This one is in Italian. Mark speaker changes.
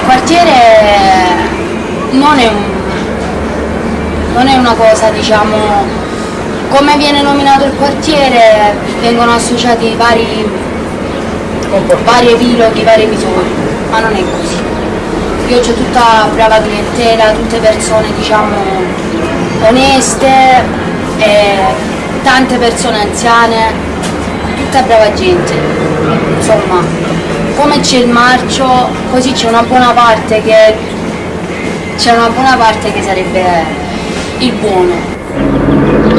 Speaker 1: quartiere non è, un, non è una cosa, diciamo, come viene nominato il quartiere vengono associati vari, vari epiloghi, vari episodi, ma non è così. Io c'ho tutta brava clientela, tutte persone diciamo oneste, tante persone anziane, tutta brava gente. Insomma, come c'è il marcio, così c'è una buona parte che c'è una buona parte che sarebbe il buono.